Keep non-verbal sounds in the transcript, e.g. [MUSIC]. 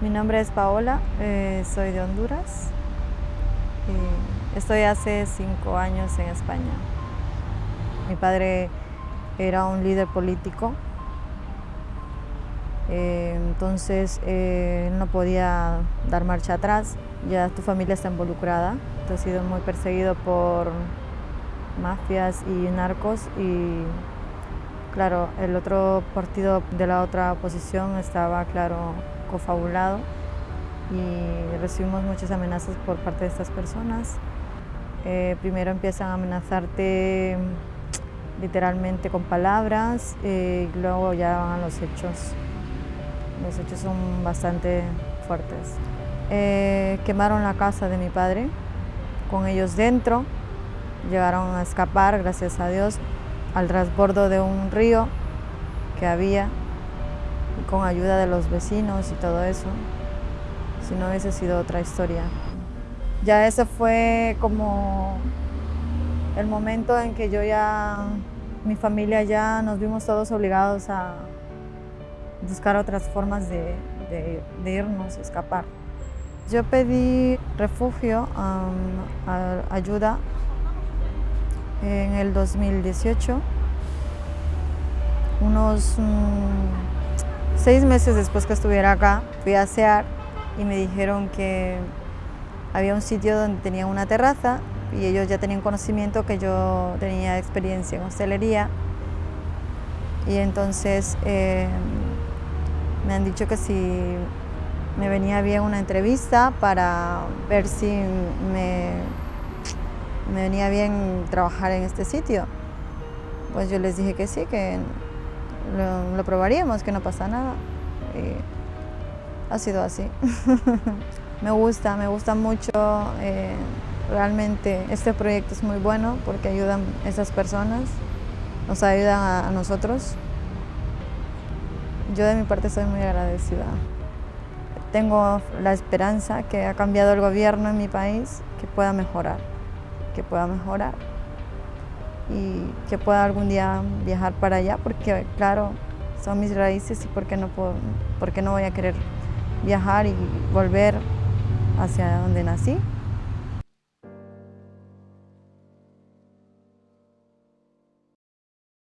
Mi nombre es Paola, eh, soy de Honduras. estoy hace cinco años en España. Mi padre era un líder político, eh, entonces eh, no podía dar marcha atrás. Ya tu familia está involucrada, tú has sido muy perseguido por mafias y narcos y claro, el otro partido de la otra oposición estaba, claro, cofabulado y recibimos muchas amenazas por parte de estas personas. Eh, primero empiezan a amenazarte literalmente con palabras eh, y luego ya van los hechos. Los hechos son bastante fuertes. Eh, quemaron la casa de mi padre con ellos dentro, llegaron a escapar, gracias a Dios, al transbordo de un río que había con ayuda de los vecinos y todo eso, si no hubiese sido otra historia. Ya ese fue como el momento en que yo ya, mi familia ya nos vimos todos obligados a buscar otras formas de, irnos, escapar. Yo pedí refugio, ayuda en el 2018, unos mm, Seis meses después que estuviera acá, fui a asear y me dijeron que había un sitio donde tenía una terraza y ellos ya tenían conocimiento que yo tenía experiencia en hostelería y entonces eh, me han dicho que si me venía bien una entrevista para ver si me, me venía bien trabajar en este sitio. Pues yo les dije que sí, que lo, probaríamos, que no pasa nada. Y ha sido así. [LAUGHS] me gusta, me gusta mucho. Eh, realmente este proyecto es muy bueno porque ayudan a esas personas, nos ayudan a, a nosotros. Yo de mi parte soy muy agradecida. Tengo la esperanza que ha cambiado el gobierno en mi país, que pueda mejorar, que pueda mejorar y que pueda algún día viajar para allá, porque claro, son mis raíces y por qué no, puedo, por qué no voy a querer viajar y volver hacia donde nací.